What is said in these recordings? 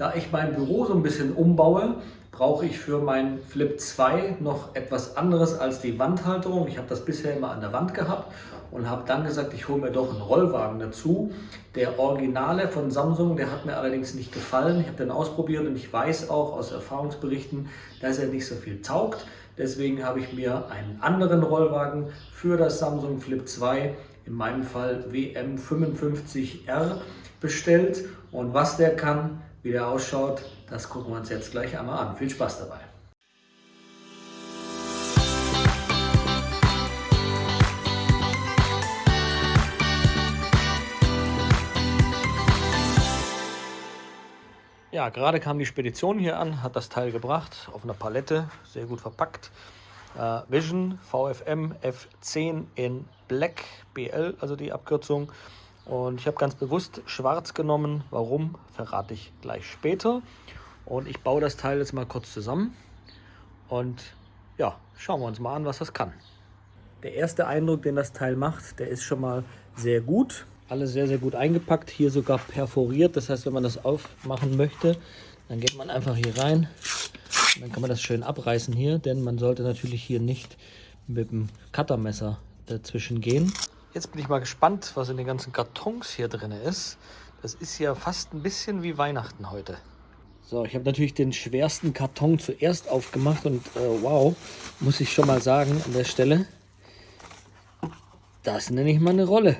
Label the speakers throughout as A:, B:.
A: Da ich mein Büro so ein bisschen umbaue, brauche ich für mein Flip 2 noch etwas anderes als die Wandhalterung. Ich habe das bisher immer an der Wand gehabt und habe dann gesagt, ich hole mir doch einen Rollwagen dazu. Der Originale von Samsung, der hat mir allerdings nicht gefallen. Ich habe den ausprobiert und ich weiß auch aus Erfahrungsberichten, dass er nicht so viel taugt. Deswegen habe ich mir einen anderen Rollwagen für das Samsung Flip 2, in meinem Fall WM55R, bestellt. Und was der kann, wie der ausschaut, das gucken wir uns jetzt gleich einmal an. Viel Spaß dabei! Ja, gerade kam die Spedition hier an, hat das Teil gebracht, auf einer Palette, sehr gut verpackt. Äh, Vision VFM F10 in Black BL, also die Abkürzung. Und ich habe ganz bewusst schwarz genommen. Warum, verrate ich gleich später. Und ich baue das Teil jetzt mal kurz zusammen. Und ja, schauen wir uns mal an, was das kann. Der erste Eindruck, den das Teil macht, der ist schon mal sehr gut. Alles sehr, sehr gut eingepackt. Hier sogar perforiert. Das heißt, wenn man das aufmachen möchte, dann geht man einfach hier rein. Und dann kann man das schön abreißen hier. Denn man sollte natürlich hier nicht mit dem Cuttermesser dazwischen gehen. Jetzt bin ich mal gespannt, was in den ganzen Kartons hier drin ist. Das ist ja fast ein bisschen wie Weihnachten heute. So, ich habe natürlich den schwersten Karton zuerst aufgemacht und äh, wow, muss ich schon mal sagen an der Stelle, das nenne ich mal eine Rolle.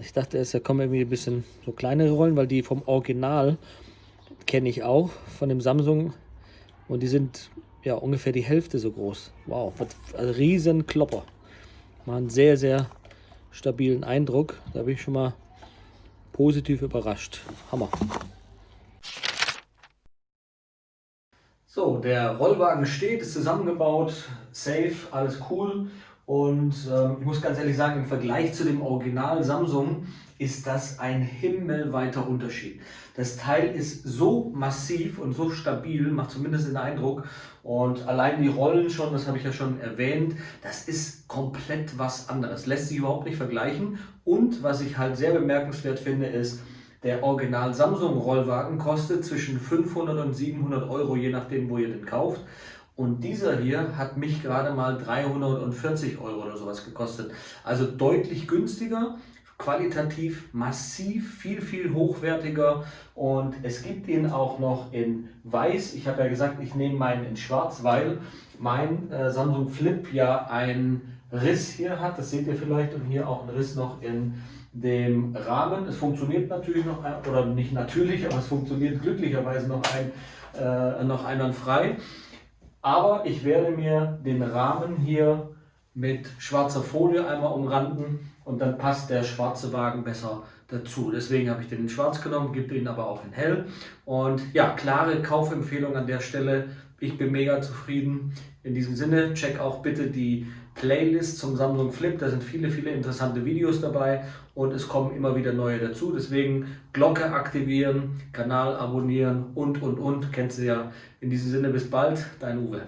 A: Ich dachte erst, da kommen irgendwie ein bisschen so kleinere Rollen, weil die vom Original kenne ich auch, von dem Samsung. Und die sind ja ungefähr die Hälfte so groß. Wow, was, also riesen Klopper mal einen sehr, sehr stabilen Eindruck. Da bin ich schon mal positiv überrascht. Hammer. So, der Rollwagen steht, ist zusammengebaut, safe, alles cool. Und ähm, ich muss ganz ehrlich sagen, im Vergleich zu dem Original Samsung ist das ein himmelweiter Unterschied. Das Teil ist so massiv und so stabil, macht zumindest den Eindruck. Und allein die Rollen schon, das habe ich ja schon erwähnt, das ist komplett was anderes. Lässt sich überhaupt nicht vergleichen. Und was ich halt sehr bemerkenswert finde, ist, der Original Samsung Rollwagen kostet zwischen 500 und 700 Euro, je nachdem, wo ihr den kauft. Und dieser hier hat mich gerade mal 340 Euro oder sowas gekostet. Also deutlich günstiger qualitativ massiv viel, viel hochwertiger und es gibt ihn auch noch in weiß. Ich habe ja gesagt, ich nehme meinen in schwarz, weil mein äh, Samsung Flip ja einen Riss hier hat. Das seht ihr vielleicht und hier auch einen Riss noch in dem Rahmen. Es funktioniert natürlich noch, oder nicht natürlich, aber es funktioniert glücklicherweise noch, ein, äh, noch einwandfrei. Aber ich werde mir den Rahmen hier mit schwarzer Folie einmal umranden und dann passt der schwarze Wagen besser dazu. Deswegen habe ich den in schwarz genommen, gebe ihn aber auch in hell. Und ja, klare Kaufempfehlung an der Stelle. Ich bin mega zufrieden. In diesem Sinne, check auch bitte die Playlist zum Samsung Flip. Da sind viele, viele interessante Videos dabei und es kommen immer wieder neue dazu. Deswegen Glocke aktivieren, Kanal abonnieren und, und, und. Kennst du ja. In diesem Sinne, bis bald, dein Uwe.